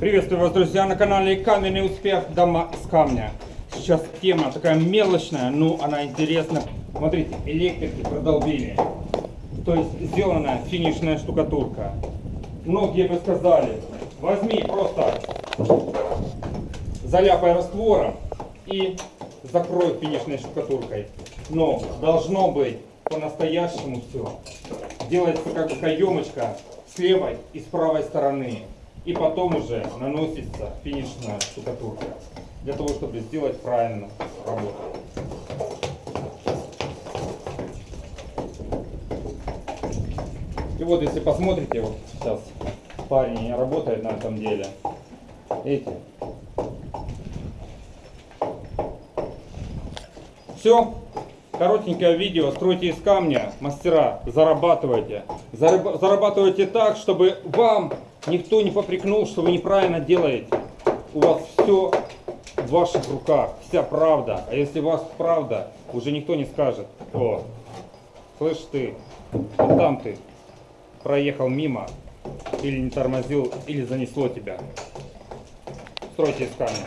Приветствую вас, друзья, на канале Каменный успех дома из камня. Сейчас тема такая мелочная, но она интересна. Смотрите, электрики продолбили. То есть сделана финишная штукатурка. Многие бы сказали, возьми просто заляпай раствором и закрой финишной штукатуркой. Но должно быть по-настоящему все. Делается как бы каемочка с левой и с правой стороны. И потом уже наносится финишная штукатурка. Для того, чтобы сделать правильно работу. И вот если посмотрите, вот сейчас парень работает на этом деле. Видите? Все. Коротенькое видео. Стройте из камня. Мастера, зарабатывайте. Зараб- Зарабатывайте так, чтобы вам никто не попрекнул, что вы неправильно делаете. У вас все в ваших руках. Вся правда. А если у вас правда, уже никто не скажет. О, слышь ты, вот там ты проехал мимо, или не тормозил, или занесло тебя. Стройте из камня.